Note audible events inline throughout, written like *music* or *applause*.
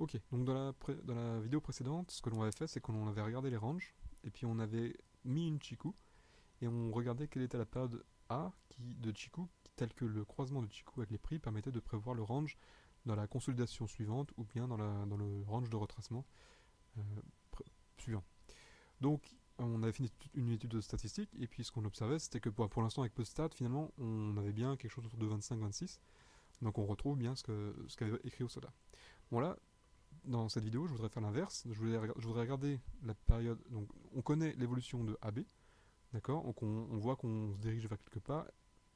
Ok, donc dans la, dans la vidéo précédente, ce que l'on avait fait, c'est qu'on avait regardé les ranges, et puis on avait mis une Chiku, et on regardait quelle était la période A de Chiku, telle que le croisement de Chiku avec les prix permettait de prévoir le range dans la consolidation suivante, ou bien dans, le range de retracement euh, suivant. Donc, on avait fait une étude de statistiques, et puis ce qu'on observait, c'était que pour, l'instant, avec PostStat, finalement, on avait bien quelque chose autour de 25-26, donc on retrouve bien ce qu'avait écrit au soda. Bon là, dans cette vidéo, je voudrais faire l'inverse. Je, voudrais regarder la période. Donc, on connaît l'évolution de AB, d'accord? Donc, on, voit qu'on se dirige vers quelque part,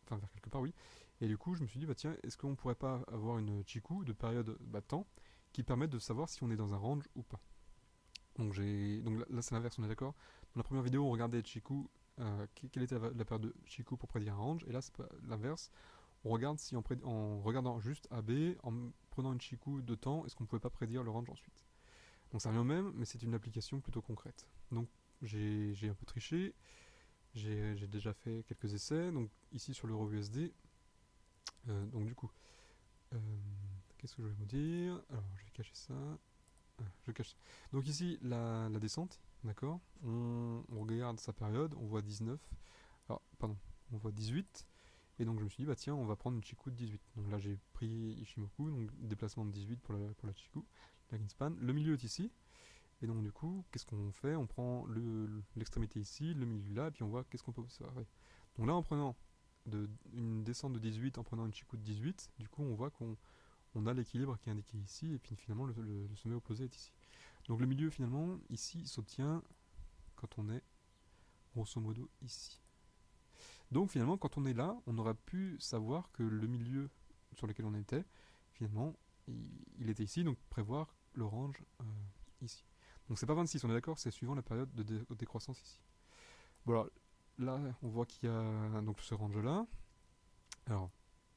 enfin vers quelque part, oui. Et du coup, je me suis dit, bah tiens, est-ce qu'on pourrait pas avoir une Chiku de période bah, temps qui permette de savoir si on est dans un range ou pas? Donc, donc là, c'est l'inverse, on est d'accord? Dans la première vidéo, on regardait Chiku, euh, quelle était la, période de Chiku pour prédire un range, et là, c'est l'inverse. On regarde si en, regardant juste AB, en prenant une Chiku de temps, est-ce qu'on ne pouvait pas prédire le range ensuite? Donc ça revient au même, mais c'est une application plutôt concrète. Donc j'ai un peu triché, j'ai déjà fait quelques essais, donc ici sur l'euro USD, euh, donc du coup, euh, qu'est-ce que je vais vous dire? Alors je vais cacher ça, ah, je cache Donc ici, la, descente, d'accord? On, on, regarde sa période, on voit 19, alors pardon, on voit 18, et donc je me suis dit, bah tiens, on va prendre une Chiku de 18. Donc là j'ai pris Ishimoku, donc déplacement de 18 pour la, pour la Chiku, la Ginspan. Le milieu est ici. Et donc du coup, qu'est-ce qu'on fait? On prend l'extrémité ici, le milieu là, et puis on voit qu'est-ce qu'on peut observer. Donc là, en prenant de, une descente de 18, en prenant une Chiku de 18, du coup on voit qu'on on a l'équilibre qui est indiqué ici, et puis finalement le, le, sommet opposé est ici. Donc le milieu finalement, ici, s'obtient quand on est grosso modo ici. Donc finalement, quand on est là, on aurait pu savoir que le milieu sur lequel on était, finalement, il, était ici, donc prévoir l'orange euh, ici. Donc c'est pas 26, on est d'accord, c'est suivant la période de, décroissance ici. Bon là, on voit qu'il y a donc ce range là. Alors,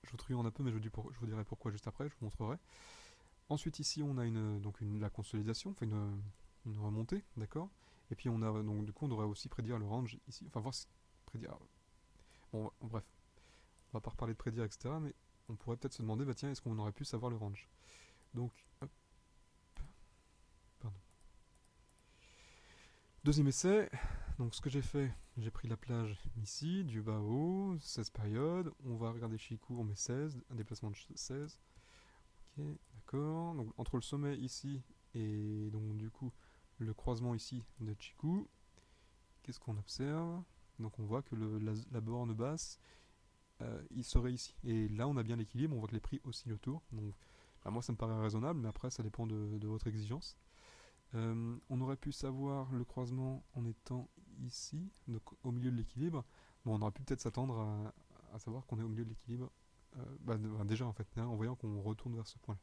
je vous truande un peu, mais je vous, dirai pourquoi juste après, je vous montrerai. Ensuite ici, on a une, donc la consolidation, enfin une, une remontée, d'accord Et puis on a, donc du coup, on devrait aussi prédire le range ici, enfin voir, prédire, Bref, on va pas reparler de prédire, etc. Mais on pourrait peut-être se demander, bah tiens, est-ce qu'on aurait pu savoir le range Donc. Deuxième essai, donc ce que j'ai fait, j'ai pris la plage ici, du bas au haut, 16 périodes, on va regarder Chikou, on met 16, un déplacement de 16. Ok, d'accord, donc entre le sommet ici et donc du coup le croisement ici de Chikou, qu'est-ce qu'on observe? Donc on voit que la, borne basse, euh, il serait ici. Et là, on a bien l'équilibre, on voit que les prix oscillent autour. Donc, bah, moi, ça me paraît raisonnable, mais après, ça dépend de, votre exigence. Euh, on aurait pu savoir le croisement en étant ici, donc au milieu de l'équilibre. Bon, on aurait pu peut-être s'attendre à, savoir qu'on est au milieu de l'équilibre. Euh, bah, déjà, en fait, hein, en voyant qu'on retourne vers ce point-là.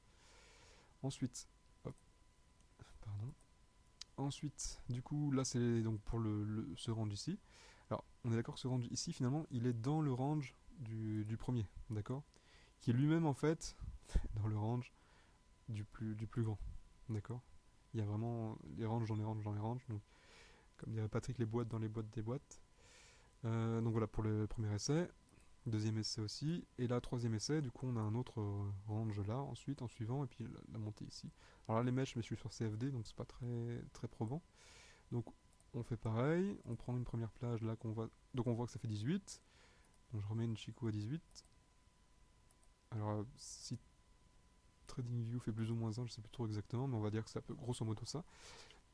Ensuite, pardon. Ensuite, du coup, là, c'est donc pour le, ce range ici. Alors, on est d'accord que ce range ici, finalement, il est dans le range du, premier, d'accord? Qui est lui-même, en fait, *laughs* dans le range du plus, grand, d'accord? Il y a vraiment les ranges dans les ranges dans les ranges, donc, comme dirait Patrick, les boîtes dans les boîtes des boîtes. Euh, donc voilà pour le premier essai. Deuxième essai aussi. Et là, troisième essai, du coup, on a un autre range là, ensuite, en suivant, et puis la, montée ici. Alors là, les mèches, je me suis sur CFD, donc c'est pas très, très probant. Donc on fait pareil, on prend une première plage là qu'on voit. Donc on voit que ça fait 18. Donc je remets une Chico à 18. Alors si TradingView fait plus ou moins 1, je sais plus trop exactement, mais on va dire que c'est peu grosso modo ça.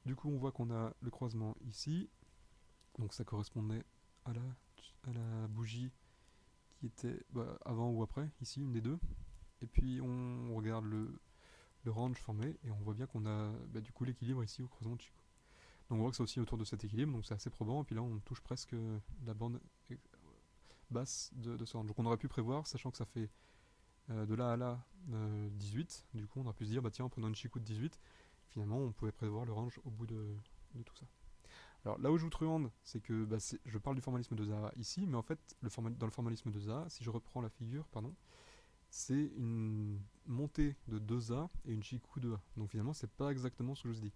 Du coup on voit qu'on a le croisement ici. Donc ça correspondait à la, bougie qui était bah, avant ou après, ici, une des deux. Et puis on regarde le, le range formé et on voit bien qu'on a bah, du coup l'équilibre ici au croisement de Chico. Donc on voit que c'est aussi autour de cet équilibre, donc c'est assez probant, et puis là on touche presque la bande basse de, ce range. Donc on aurait pu prévoir, sachant que ça fait euh, de là à là 18, euh, du coup on aurait pu se dire, bah tiens, en prenant une chicou de 18, finalement on pouvait prévoir le range au bout de, tout ça. Alors là où je vous truande, c'est que bah, je parle du formalisme de Zaha ici, mais en fait, dans le formalisme de Zaha, si je reprends la figure, pardon, c'est une montée de 2A et une Chiku de A. Donc finalement, c'est pas exactement ce que je vous dis.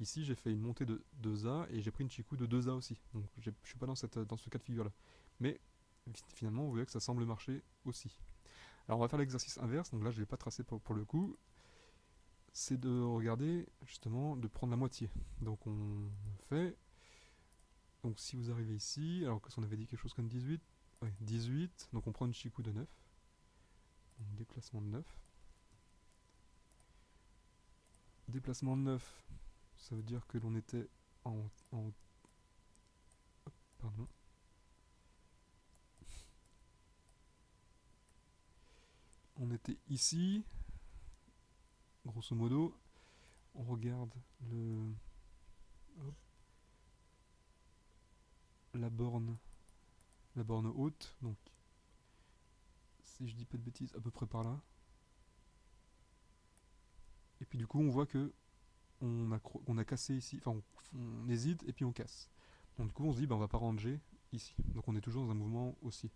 Ici, j'ai fait une montée de 2A et j'ai pris une Chiku de 2A aussi. Donc je suis pas dans, cette, dans ce cas de figure-là. Mais finalement, vous voyez que ça semble marcher aussi. Alors on va faire l'exercice inverse. Donc là, je ne l'ai pas tracé pour, le coup. c'est de regarder, justement, de prendre la moitié. Donc on fait... Donc si vous arrivez ici, alors que si on avait dit quelque chose comme 18, ouais, 18, donc on prend une chikou de 9. Donc déplacement de 9. Déplacement de 9, ça veut dire que l'on était en, en... Pardon. On était ici, grosso modo, on regarde le la borne la borne haute, donc si je dis pas de bêtises, à peu près par là. Et puis du coup on voit que on a, on a cassé ici, enfin on, hésite et puis on casse. Donc du coup on se dit ben on va pas ranger ici. Donc on est toujours dans un mouvement aussi.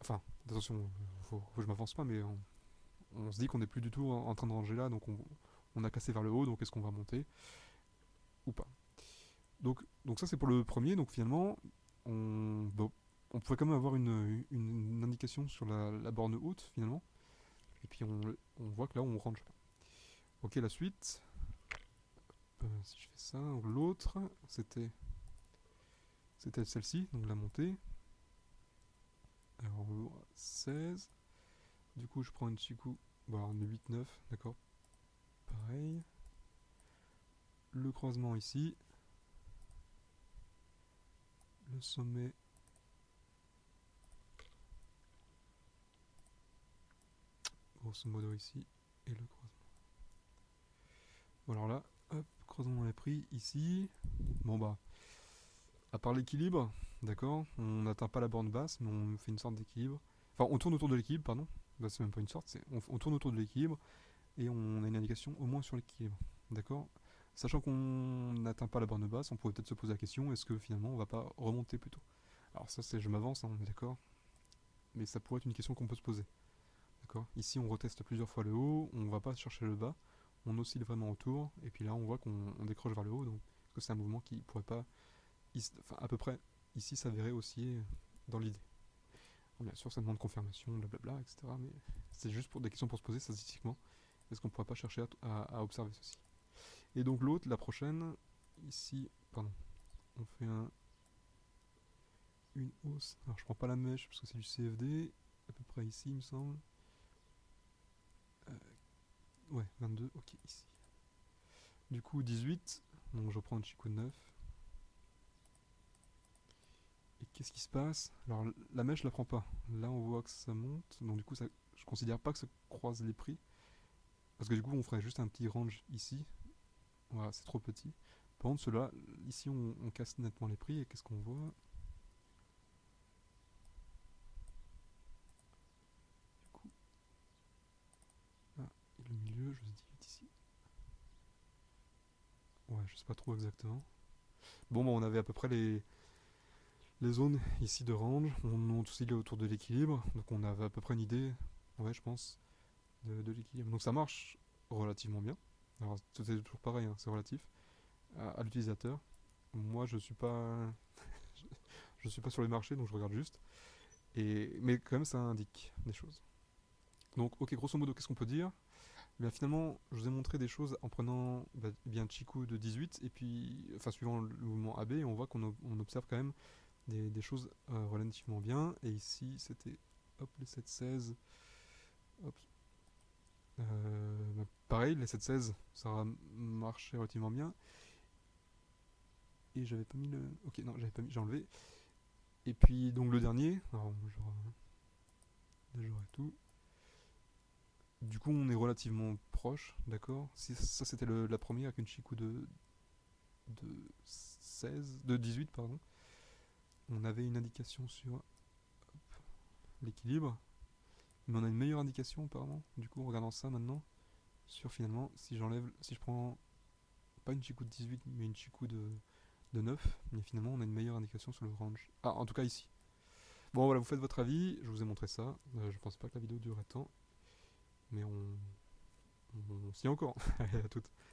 Enfin, attention, faut, faut que je m'avance pas, mais on, on se dit qu'on n'est plus du tout en, train de ranger là, donc on, a cassé vers le haut, donc est-ce qu'on va monter ou pas? Donc, donc ça c'est pour le premier, donc finalement on, on pourrait quand même avoir une, indication sur la, borne haute finalement, et puis on, voit que là on range pas. Ok la suite, si je fais ça, l'autre c'était c'était celle-ci, donc la montée. Alors 16, du coup, je prends une Chiku. Bon, on est 8, 9, d'accord. Pareil. Le croisement ici. Le sommet. Grosso modo ici. Et le croisement. Bon, alors là, hop, croisement est pris ici. Bon, bah. À part l'équilibre, d'accord, on n'atteint pas la borne basse, mais on fait une sorte d'équilibre. Enfin, on tourne autour de l'équilibre, pardon. Bah, c'est même pas une sorte, on, tourne autour de l'équilibre et on a une indication au moins sur l'équilibre. D'accord Sachant qu'on n'atteint pas la borne basse, on pourrait peut-être se poser la question est-ce que finalement on va pas remonter plutôt? Alors, ça, c'est je m'avance, hein, on d'accord Mais ça pourrait être une question qu'on peut se poser. D'accord Ici, on reteste plusieurs fois le haut, on va pas chercher le bas, on oscille vraiment autour, et puis là, on voit qu'on décroche vers le haut, donc que c'est un mouvement qui pourrait pas, enfin, à peu près ici s'avérer aussi dans l'idée bien sûr, ça demande confirmation, blablabla, etc. Mais c'est juste pour des questions pour se poser statistiquement. Est-ce qu'on pourrait pas chercher à, observer ceci? Et donc l'autre, la prochaine, ici, pardon, on fait un, une hausse. Alors je prends pas la mèche parce que c'est du CFD, à peu près ici, il me semble. Ouais, 22, ok, ici. Du coup, 18, donc je reprends un chico de 9. Et qu'est-ce qui se passe? Alors la mèche je la prends pas. Là on voit que ça monte, donc du coup ça, je considère pas que ça croise les prix. Parce que du coup on ferait juste un petit range ici. Voilà, c'est trop petit. Par contre cela, ici on, casse nettement les prix et qu'est-ce qu'on voit Du coup... Ah, et le milieu, je vous dis ici. Ouais, je sais pas trop exactement. Bon, bah, on avait à peu près les, zones ici de range, on oscille autour de l'équilibre, donc on avait à peu près une idée, ouais je pense, de, l'équilibre. Donc ça marche relativement bien. Alors c'est toujours pareil, hein, c'est relatif à, l'utilisateur. Moi je suis pas *laughs* je suis pas sur les marchés donc je regarde juste. Et, mais quand même ça indique des choses. Donc ok grosso modo qu'est-ce qu'on peut dire? Eh bien, finalement, je vous ai montré des choses en prenant bah, bien Chiku de 18 et puis, enfin suivant le mouvement AB, on voit qu'on observe quand même des, choses euh, relativement bien. Et ici, c'était hop, les 7-16. Euh, bah, pareil, les 7-16, ça a marché relativement bien. Et j'avais pas mis le... Ok, non, j'avais pas mis, j'ai enlevé. Et puis, donc le dernier, alors, genre, et tout. Du coup, on est relativement proche, d'accord? Ça, c'était la première avec une Chikou de, de 16, de 18, pardon. On avait une indication sur l'équilibre, mais on a une meilleure indication apparemment, du coup en regardant ça maintenant, sur finalement, si j'enlève, si je prends pas une Chikou de 18, mais une Chikou de, de 9, mais finalement on a une meilleure indication sur le range. Ah, en tout cas ici. Bon voilà, vous faites votre avis, je vous ai montré ça, euh, je pense pas que la vidéo durerait tant, mais on, s'y est encore, *laughs* à toutes.